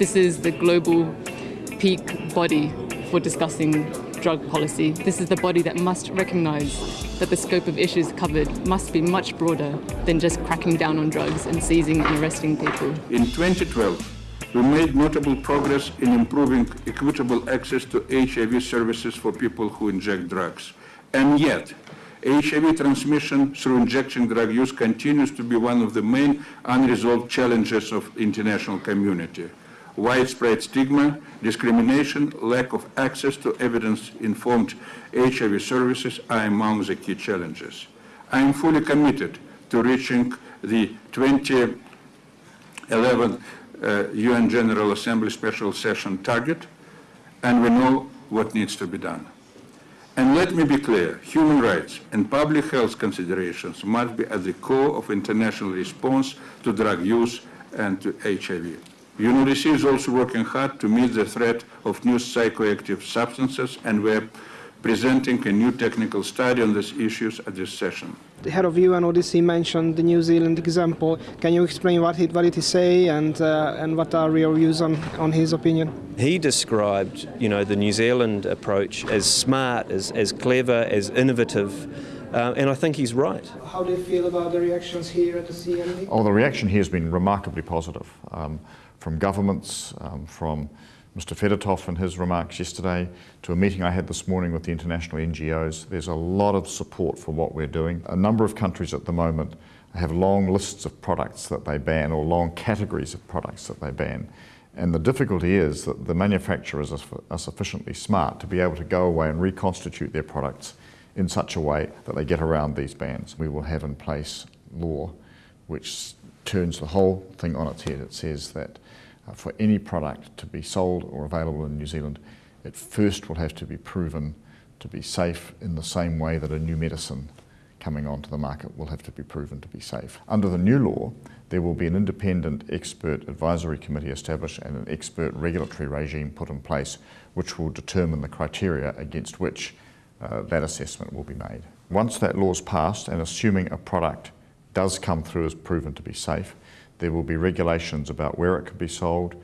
This is the global peak body for discussing drug policy. This is the body that must recognise that the scope of issues covered must be much broader than just cracking down on drugs and seizing and arresting people. In 2012, we made notable progress in improving equitable access to HIV services for people who inject drugs. And yet, HIV transmission through injection drug use continues to be one of the main unresolved challenges of international community. Widespread stigma, discrimination, lack of access to evidence-informed HIV services are among the key challenges. I am fully committed to reaching the 2011 uh, UN General Assembly Special Session target, and we know what needs to be done. And let me be clear, human rights and public health considerations must be at the core of international response to drug use and to HIV. UNODC is also working hard to meet the threat of new psychoactive substances, and we're presenting a new technical study on these issues at this session. The head of UNODC mentioned the New Zealand example. Can you explain what it, what it say and, uh, and what are your views on, on his opinion? He described, you know, the New Zealand approach as smart, as, as clever, as innovative, uh, and I think he's right. How do you feel about the reactions here at the CND? Oh, the reaction here has been remarkably positive um, from governments, um, from Mr Fedotov and his remarks yesterday to a meeting I had this morning with the international NGOs. There's a lot of support for what we're doing. A number of countries at the moment have long lists of products that they ban or long categories of products that they ban. And the difficulty is that the manufacturers are sufficiently smart to be able to go away and reconstitute their products in such a way that they get around these bans. We will have in place law which turns the whole thing on its head. It says that uh, for any product to be sold or available in New Zealand, it first will have to be proven to be safe in the same way that a new medicine coming onto the market will have to be proven to be safe. Under the new law, there will be an independent expert advisory committee established and an expert regulatory regime put in place which will determine the criteria against which uh, that assessment will be made. Once that law is passed and assuming a product does come through as proven to be safe, there will be regulations about where it can be sold,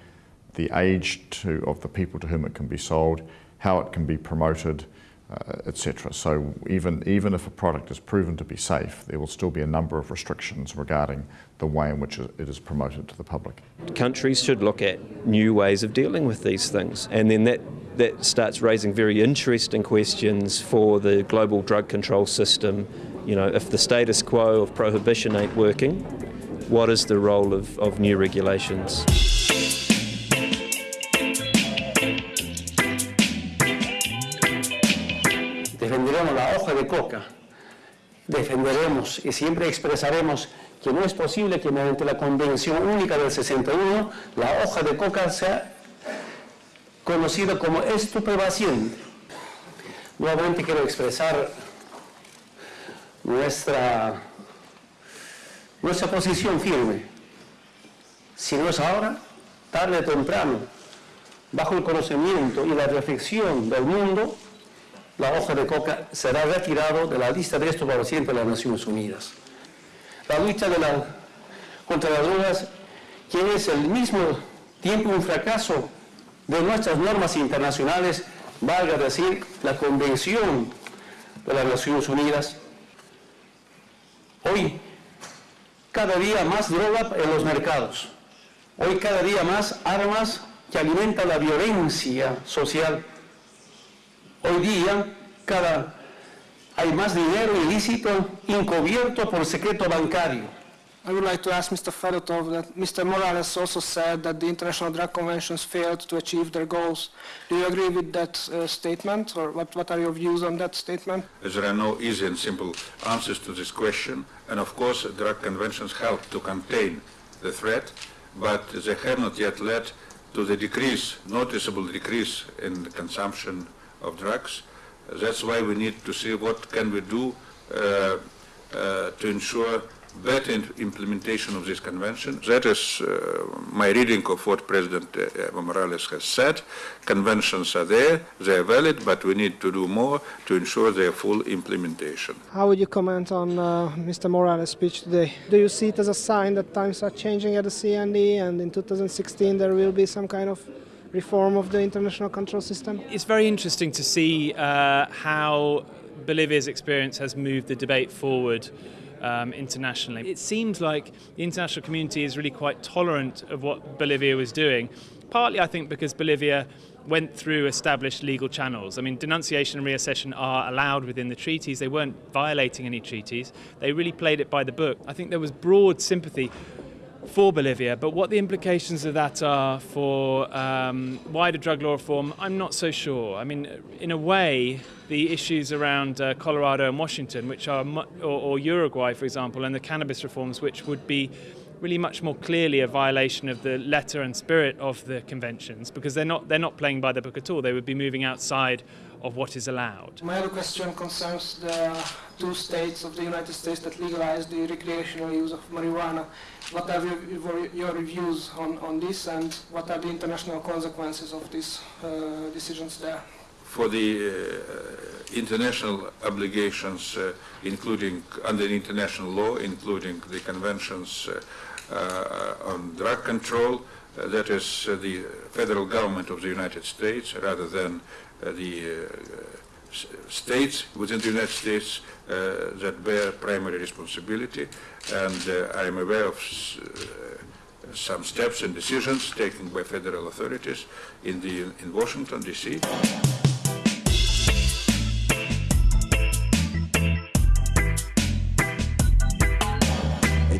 the age to, of the people to whom it can be sold, how it can be promoted, uh, etc. So even, even if a product is proven to be safe, there will still be a number of restrictions regarding the way in which it is promoted to the public. Countries should look at new ways of dealing with these things and then that, that starts raising very interesting questions for the global drug control system. You know, if the status quo of prohibition ain't working, what is the role of, of new regulations? Defenderemos la hoja de coca, defenderemos y siempre expresaremos que no es posible que mediante la Convención Única del 61 la hoja de coca sea conocida como estupefaciente. Nuevamente quiero expresar nuestra nuestra posición firme. Si no es ahora, tarde o temprano, bajo el conocimiento y la reflexión del mundo, la hoja de coca será retirado de la lista de estupefacientes de las Naciones Unidas. La lucha contra las drogas, que es el mismo tiempo un fracaso de nuestras normas internacionales, valga decir, la Convención de las Naciones Unidas, hoy cada día más droga en los mercados. Hoy cada día más armas que alimentan la violencia social. Hoy día cada, hay más dinero ilícito encubierto por secreto bancario. I would like to ask Mr. Fedotov that Mr. Morales also said that the international drug conventions failed to achieve their goals. Do you agree with that uh, statement, or what, what are your views on that statement? There are no easy and simple answers to this question, and of course drug conventions help to contain the threat, but they have not yet led to the decrease, noticeable decrease in the consumption of drugs. That's why we need to see what can we do uh, uh, to ensure better implementation of this convention. That is uh, my reading of what President uh, Evo Morales has said. Conventions are there, they are valid, but we need to do more to ensure their full implementation. How would you comment on uh, Mr. Morales' speech today? Do you see it as a sign that times are changing at the CND and in 2016 there will be some kind of reform of the international control system? It's very interesting to see uh, how Bolivia's experience has moved the debate forward um, internationally. It seems like the international community is really quite tolerant of what Bolivia was doing, partly I think because Bolivia went through established legal channels. I mean, denunciation and reaccession are allowed within the treaties. They weren't violating any treaties. They really played it by the book. I think there was broad sympathy for Bolivia, but what the implications of that are for um, wider drug law reform, I'm not so sure. I mean, in a way, the issues around uh, Colorado and Washington, which are, or, or Uruguay, for example, and the cannabis reforms, which would be really much more clearly a violation of the letter and spirit of the conventions because they're not they're not playing by the book at all. They would be moving outside of what is allowed. My other question concerns the two states of the United States that legalized the recreational use of marijuana. What are your, your reviews on, on this and what are the international consequences of these uh, decisions there? For the uh, international obligations, uh, including under international law, including the conventions uh, uh, on drug control, uh, that is the federal government of the United States rather than the uh, states within the United States uh, that bear primary responsibility. And I am aware of some steps and decisions taken by federal authorities in, the, in Washington, D.C.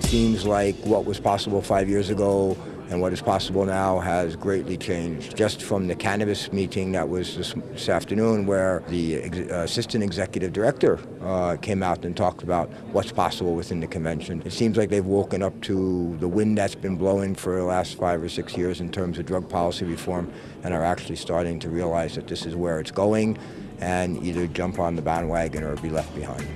seems like what was possible five years ago and what is possible now has greatly changed. Just from the cannabis meeting that was this, this afternoon where the ex uh, assistant executive director uh, came out and talked about what's possible within the convention. It seems like they've woken up to the wind that's been blowing for the last five or six years in terms of drug policy reform and are actually starting to realize that this is where it's going and either jump on the bandwagon or be left behind.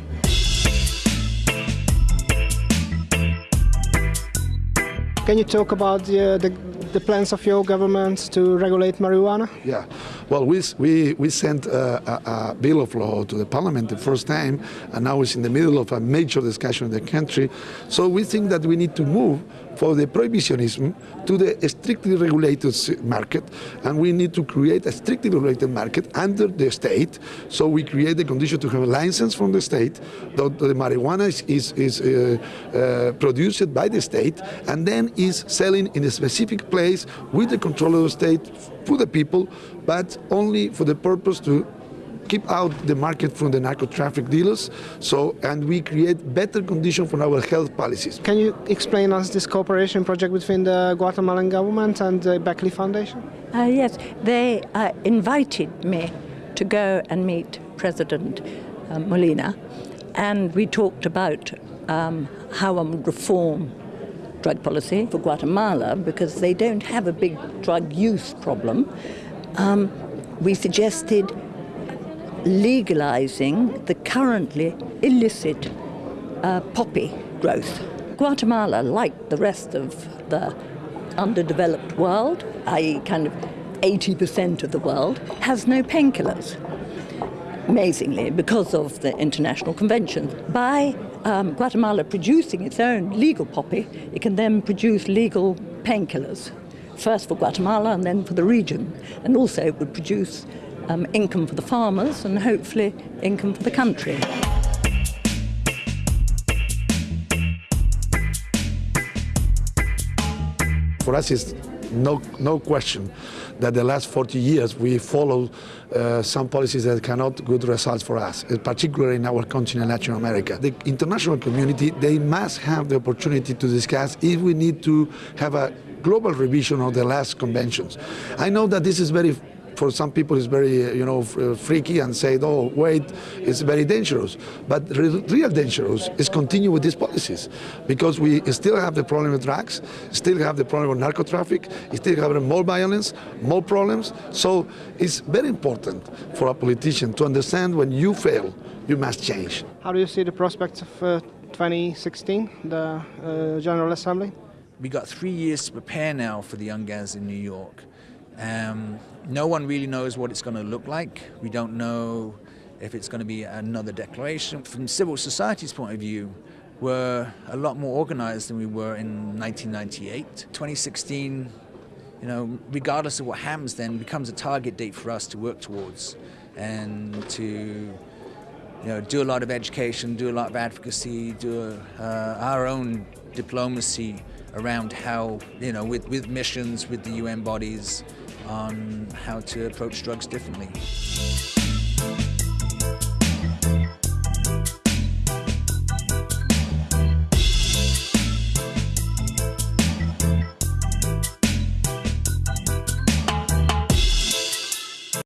Can you talk about the, the, the, plans of your government to regulate marijuana? Yeah, well, we, we, we sent a, a, a, bill of law to the parliament the first time, and now it's in the middle of a major discussion in the country. So we think that we need to move for the prohibitionism to the strictly regulated market, and we need to create a strictly regulated market under the state. So we create the condition to have a license from the state, that the marijuana is, is, is uh, uh, produced by the state, and then is selling in a specific place with the control of the state for the people, but only for the purpose to keep out the market from the narco traffic dealers, so, and we create better conditions for our health policies. Can you explain us this cooperation project between the Guatemalan government and the Beckley Foundation? Uh, yes, they uh, invited me to go and meet President uh, Molina, and we talked about um, how I would reform drug policy for Guatemala because they don't have a big drug use problem. Um, we suggested legalizing the currently illicit uh, poppy growth. Guatemala, like the rest of the underdeveloped world, i.e., kind of 80% of the world, has no painkillers. Amazingly, because of the international convention. By um, Guatemala producing its own legal poppy, it can then produce legal painkillers, first for Guatemala and then for the region. And also it would produce um, income for the farmers and hopefully income for the country. For us, it's no, no question that the last 40 years we followed uh, some policies that cannot good results for us, particularly in our continent, Latin America. The international community, they must have the opportunity to discuss if we need to have a global revision of the last conventions. I know that this is very for some people it's very, you know, uh, freaky and say, oh, wait, it's very dangerous. But real, real dangerous is continue with these policies because we still have the problem with drugs, still have the problem with narco traffic, still have more violence, more problems. So it's very important for a politician to understand when you fail, you must change. How do you see the prospects of uh, 2016, the uh, General Assembly. We got three years to prepare now for the UNGASS in New York. Um, no one really knows what it's going to look like. We don't know if it's going to be another declaration. From civil society's point of view, we're a lot more organized than we were in 1998. 2016, you know, regardless of what happens then, becomes a target date for us to work towards and to you know, do a lot of education, do a lot of advocacy, do uh, our own diplomacy around how, you know, with, with missions, with the UN bodies, on how to approach drugs differently.